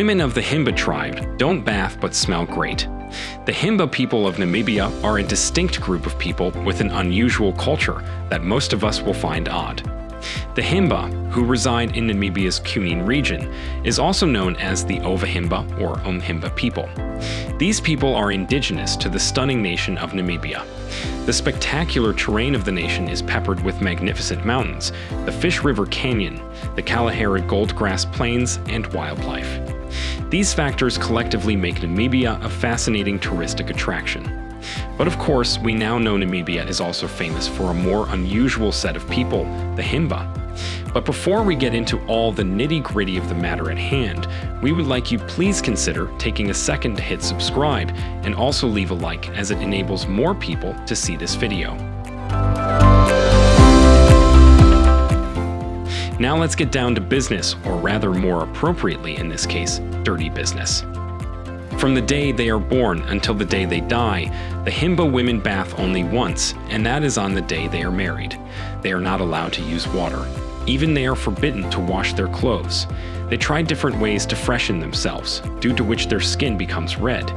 Women of the Himba tribe don't bath but smell great. The Himba people of Namibia are a distinct group of people with an unusual culture that most of us will find odd. The Himba, who reside in Namibia's Cunene region, is also known as the Ovahimba or Omuhimba people. These people are indigenous to the stunning nation of Namibia. The spectacular terrain of the nation is peppered with magnificent mountains, the Fish River Canyon, the Kalahari Goldgrass Plains, and wildlife. These factors collectively make Namibia a fascinating touristic attraction. But of course, we now know Namibia is also famous for a more unusual set of people, the Himba. But before we get into all the nitty gritty of the matter at hand, we would like you please consider taking a second to hit subscribe and also leave a like as it enables more people to see this video. Now let's get down to business, or rather more appropriately in this case, dirty business. From the day they are born until the day they die, the Himba women bath only once, and that is on the day they are married. They are not allowed to use water. Even they are forbidden to wash their clothes. They try different ways to freshen themselves, due to which their skin becomes red.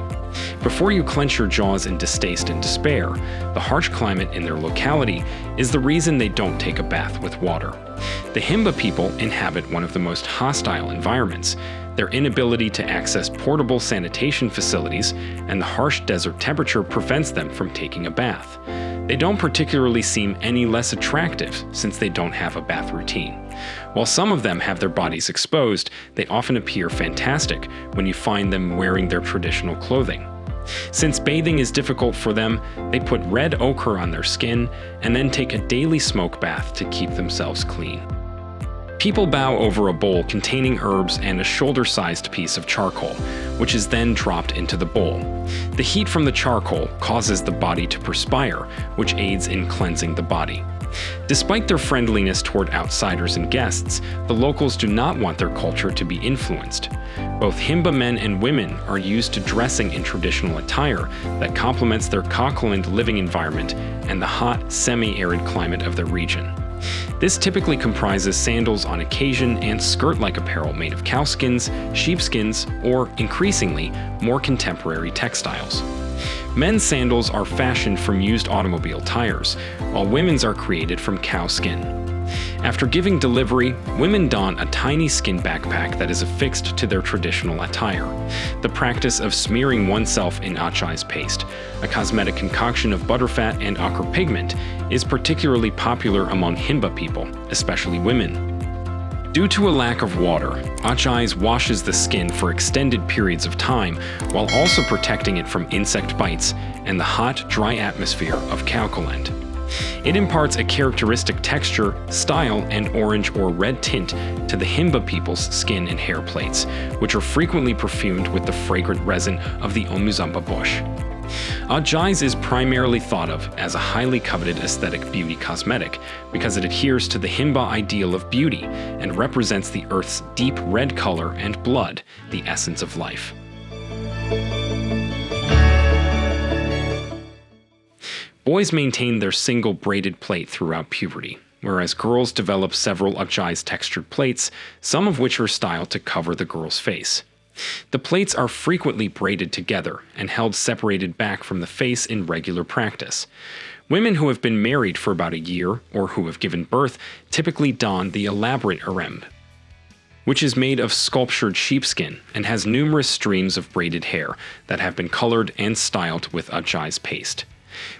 Before you clench your jaws in distaste and despair, the harsh climate in their locality is the reason they don't take a bath with water. The Himba people inhabit one of the most hostile environments, their inability to access portable sanitation facilities, and the harsh desert temperature prevents them from taking a bath. They don't particularly seem any less attractive since they don't have a bath routine. While some of them have their bodies exposed, they often appear fantastic when you find them wearing their traditional clothing. Since bathing is difficult for them, they put red ochre on their skin and then take a daily smoke bath to keep themselves clean. People bow over a bowl containing herbs and a shoulder-sized piece of charcoal, which is then dropped into the bowl. The heat from the charcoal causes the body to perspire, which aids in cleansing the body. Despite their friendliness toward outsiders and guests, the locals do not want their culture to be influenced. Both Himba men and women are used to dressing in traditional attire that complements their Kaokoland living environment and the hot, semi-arid climate of the region. This typically comprises sandals on occasion and skirt-like apparel made of cowskins, sheepskins, or, increasingly, more contemporary textiles. Men's sandals are fashioned from used automobile tires, while women's are created from cow skin. After giving delivery, women don a tiny skin backpack that is affixed to their traditional attire. The practice of smearing oneself in otjize paste, a cosmetic concoction of butterfat and ochre pigment, is particularly popular among Himba people, especially women. Due to a lack of water, Otjize washes the skin for extended periods of time while also protecting it from insect bites and the hot, dry atmosphere of Kaokoland. It imparts a characteristic texture, style, and orange or red tint to the Himba people's skin and hair plates, which are frequently perfumed with the fragrant resin of the Omuzumba bush. Otjize is primarily thought of as a highly coveted aesthetic beauty cosmetic because it adheres to the Himba ideal of beauty and represents the Earth's deep red color and blood, the essence of life. Boys maintain their single braided plait throughout puberty, whereas girls develop several otjize textured plates, some of which are styled to cover the girl's face. The plates are frequently braided together and held separated back from the face in regular practice. Women who have been married for about a year or who have given birth typically don the elaborate erembe, which is made of sculptured sheepskin and has numerous streams of braided hair that have been colored and styled with otjize paste.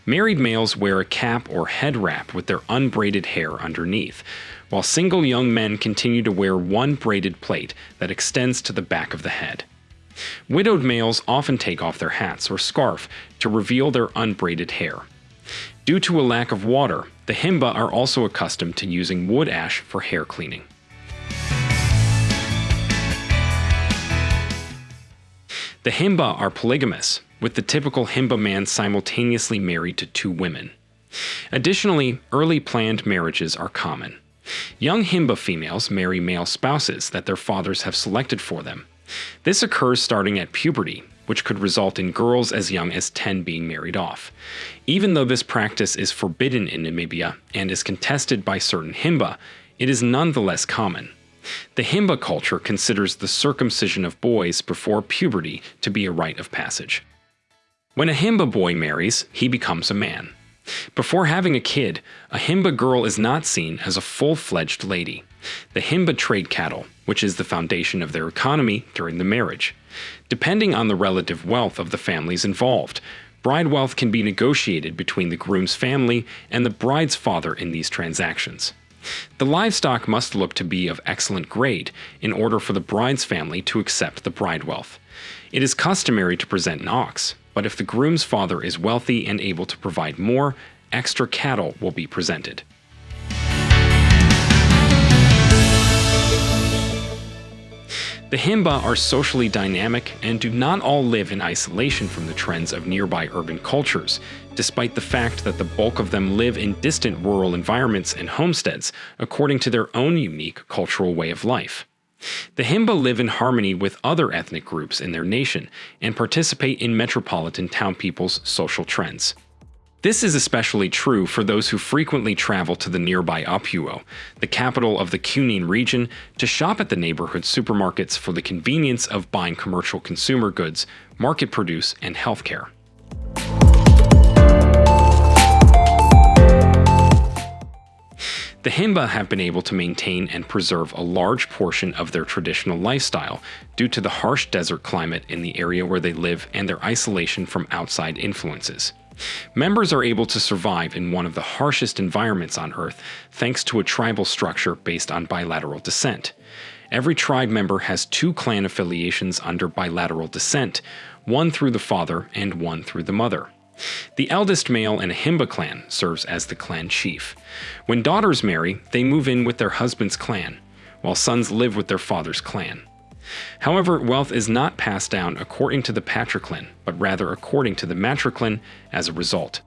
Married males wear a cap or head wrap with their unbraided hair underneath, while single young men continue to wear one braided plait that extends to the back of the head. Widowed males often take off their hats or scarf to reveal their unbraided hair. Due to a lack of water, the Himba are also accustomed to using wood ash for hair cleaning. The Himba are polygamous, with the typical Himba man simultaneously married to two women. Additionally, early planned marriages are common. Young Himba females marry male spouses that their fathers have selected for them. This occurs starting at puberty, which could result in girls as young as 10 being married off. Even though this practice is forbidden in Namibia and is contested by certain Himba, it is nonetheless common. The Himba culture considers the circumcision of boys before puberty to be a rite of passage. When a Himba boy marries, he becomes a man. Before having a kid, a Himba girl is not seen as a full-fledged lady. The Himba trade cattle, which is the foundation of their economy during the marriage. Depending on the relative wealth of the families involved, bride wealth can be negotiated between the groom's family and the bride's father in these transactions. The livestock must look to be of excellent grade in order for the bride's family to accept the bride wealth. It is customary to present an ox, but if the groom's father is wealthy and able to provide more, extra cattle will be presented. The Himba are socially dynamic and do not all live in isolation from the trends of nearby urban cultures, despite the fact that the bulk of them live in distant rural environments and homesteads according to their own unique cultural way of life. The Himba live in harmony with other ethnic groups in their nation and participate in metropolitan town people's social trends. This is especially true for those who frequently travel to the nearby Opuwo, the capital of the Cunene region, to shop at the neighborhood supermarkets for the convenience of buying commercial consumer goods, market produce, and healthcare. The Himba have been able to maintain and preserve a large portion of their traditional lifestyle due to the harsh desert climate in the area where they live and their isolation from outside influences. Members are able to survive in one of the harshest environments on Earth thanks to a tribal structure based on bilateral descent. Every tribe member has two clan affiliations under bilateral descent, one through the father and one through the mother. The eldest male in a Himba clan serves as the clan chief. When daughters marry, they move in with their husband's clan, while sons live with their father's clan. However, wealth is not passed down according to the patriclan, but rather according to the matriclan as a result.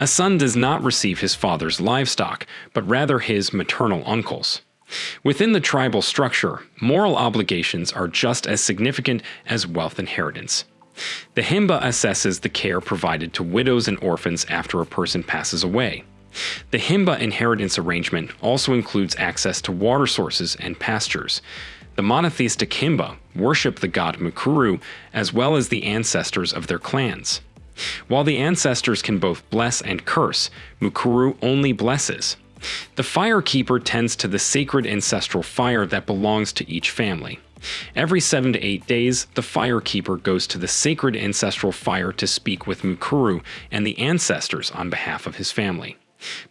A son does not receive his father's livestock, but rather his maternal uncle's. Within the tribal structure, moral obligations are just as significant as wealth inheritance. The Himba assesses the care provided to widows and orphans after a person passes away. The Himba inheritance arrangement also includes access to water sources and pastures. The monotheistic Himba worship the god Mukuru as well as the ancestors of their clans. While the ancestors can both bless and curse, Mukuru only blesses. The fire keeper tends to the sacred ancestral fire that belongs to each family. Every 7 to 8 days, the fire keeper goes to the sacred ancestral fire to speak with Mukuru and the ancestors on behalf of his family.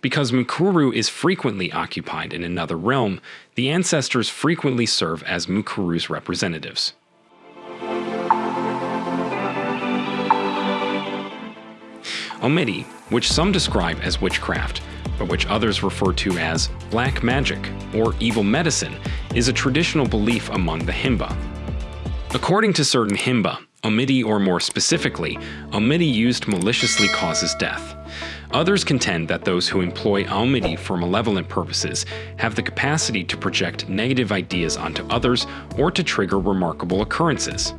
Because Mukuru is frequently occupied in another realm, the ancestors frequently serve as Mukuru's representatives. Omiti, which some describe as witchcraft, but which others refer to as black magic or evil medicine, is a traditional belief among the Himba. According to certain Himba, Omiti or more specifically, Omiti used maliciously causes death. Others contend that those who employ Omiti for malevolent purposes have the capacity to project negative ideas onto others or to trigger remarkable occurrences.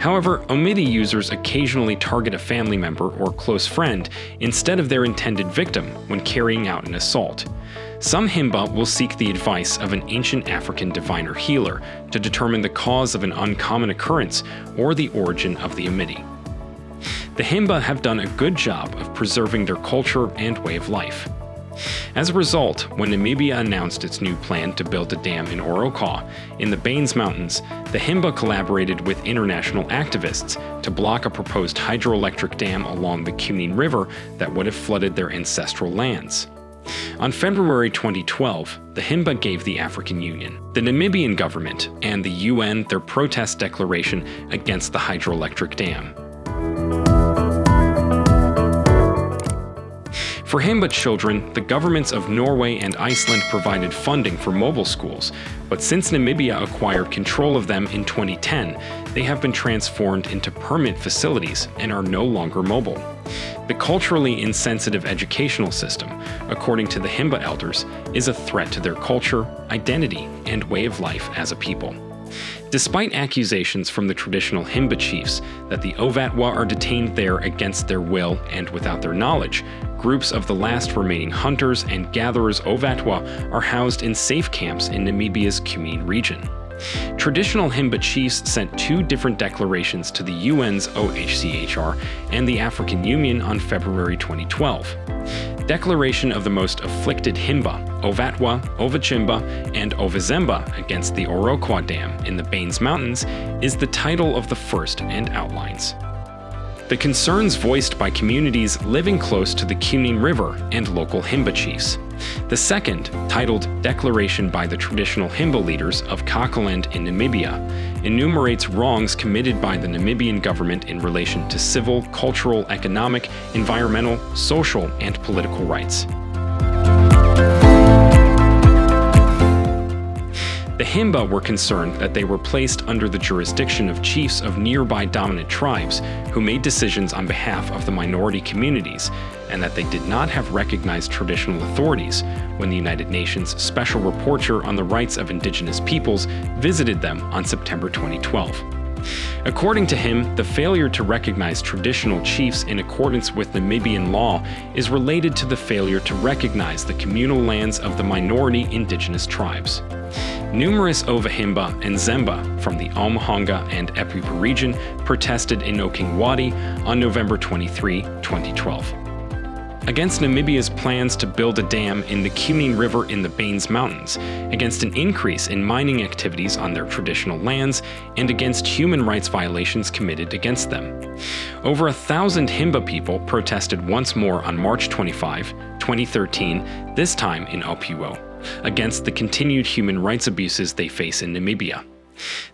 However, Omiti users occasionally target a family member or close friend instead of their intended victim when carrying out an assault. Some Himba will seek the advice of an ancient African diviner healer to determine the cause of an uncommon occurrence or the origin of the Omiti. The Himba have done a good job of preserving their culture and way of life. As a result, when Namibia announced its new plan to build a dam in Oroka, in the Baynes Mountains, the Himba collaborated with international activists to block a proposed hydroelectric dam along the Cunene River that would have flooded their ancestral lands. On February 2012, the Himba gave the African Union, the Namibian government, and the UN their protest declaration against the hydroelectric dam. For Himba children, the governments of Norway and Iceland provided funding for mobile schools, but since Namibia acquired control of them in 2010, they have been transformed into permanent facilities and are no longer mobile. The culturally insensitive educational system, according to the Himba elders, is a threat to their culture, identity, and way of life as a people. Despite accusations from the traditional Himba chiefs that the Ovatwa are detained there against their will and without their knowledge, groups of the last remaining hunters and gatherers Ovatwa are housed in safe camps in Namibia's Kunene region. Traditional Himba chiefs sent two different declarations to the UN's OHCHR and the African Union on February 2012. Declaration of the most afflicted Himba, Ovatwa, Ovatjimba, and Ovazemba against the Orokawe Dam in the Baynes Mountains is the title of the first and outlines. The concerns voiced by communities living close to the Kunene River and local Himba chiefs. The second, titled Declaration by the Traditional Himba Leaders of Kaokoland in Namibia, enumerates wrongs committed by the Namibian government in relation to civil, cultural, economic, environmental, social, and political rights. The Himba were concerned that they were placed under the jurisdiction of chiefs of nearby dominant tribes who made decisions on behalf of the minority communities, and that they did not have recognized traditional authorities when the United Nations Special Rapporteur on the Rights of Indigenous Peoples visited them on September 2012. According to him, the failure to recognize traditional chiefs in accordance with Namibian law is related to the failure to recognize the communal lands of the minority indigenous tribes. Numerous Ovahimba and Zemba from the Omuhonga and Epupa region protested in Okanguati on November 23, 2012 against Namibia's plans to build a dam in the Kunene River in the Baynes Mountains, against an increase in mining activities on their traditional lands, and against human rights violations committed against them. Over a thousand Himba people protested once more on March 25, 2013, this time in Opuwo against the continued human rights abuses they face in Namibia.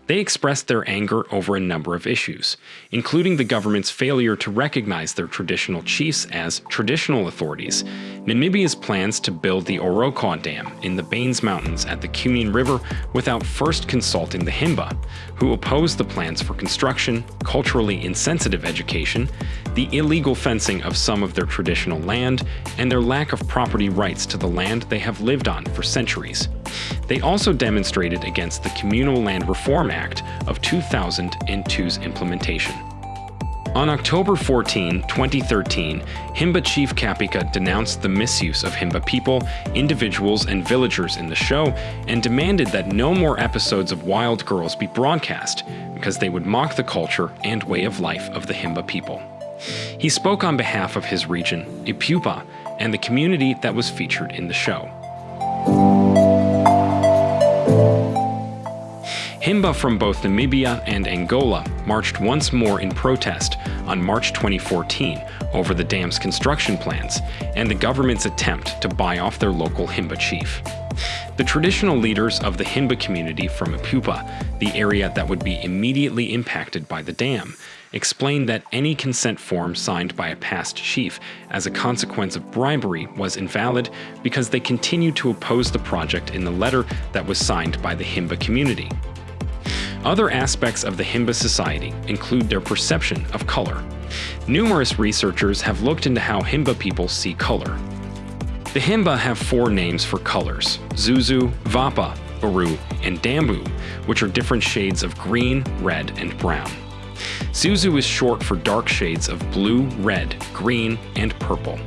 They expressed their anger over a number of issues, including the government's failure to recognize their traditional chiefs as traditional authorities, Namibia's plans to build the Orokawe Dam in the Baynes Mountains at the Kunene River without first consulting the Himba, who opposed the plans for construction, culturally insensitive education, the illegal fencing of some of their traditional land, and their lack of property rights to the land they have lived on for centuries. They also demonstrated against the Communal Land Reform Act of 2002's implementation. On October 14, 2013, Himba Chief Kapika denounced the misuse of Himba people, individuals, and villagers in the show and demanded that no more episodes of Wild Girls be broadcast because they would mock the culture and way of life of the Himba people. He spoke on behalf of his region, Epupa, and the community that was featured in the show. Himba from both Namibia and Angola marched once more in protest on March 2014 over the dam's construction plans and the government's attempt to buy off their local Himba chief. The traditional leaders of the Himba community from Epupa, the area that would be immediately impacted by the dam, explained that any consent form signed by a past chief as a consequence of bribery was invalid because they continued to oppose the project in the letter that was signed by the Himba community. Other aspects of the Himba society include their perception of color. Numerous researchers have looked into how Himba people see color. The Himba have four names for colors, Zuzu, Vapa, Baru, and Dambu, which are different shades of green, red, and brown. Zuzu is short for dark shades of blue, red, green, and purple.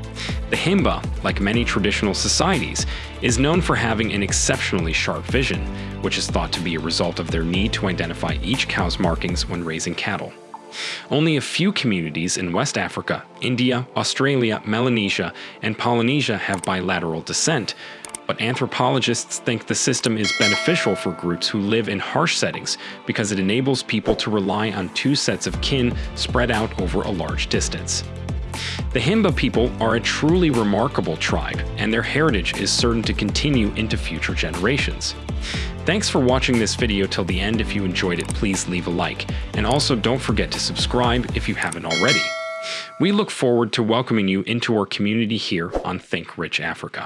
The Himba, like many traditional societies, is known for having an exceptionally sharp vision, which is thought to be a result of their need to identify each cow's markings when raising cattle. Only a few communities in West Africa, India, Australia, Melanesia, and Polynesia have bilateral descent, but anthropologists think the system is beneficial for groups who live in harsh settings because it enables people to rely on two sets of kin spread out over a large distance. The Himba people are a truly remarkable tribe, and their heritage is certain to continue into future generations. Thanks for watching this video till the end. If you enjoyed it, please leave a like. And also don't forget to subscribe if you haven't already. We look forward to welcoming you into our community here on Think Rich Africa.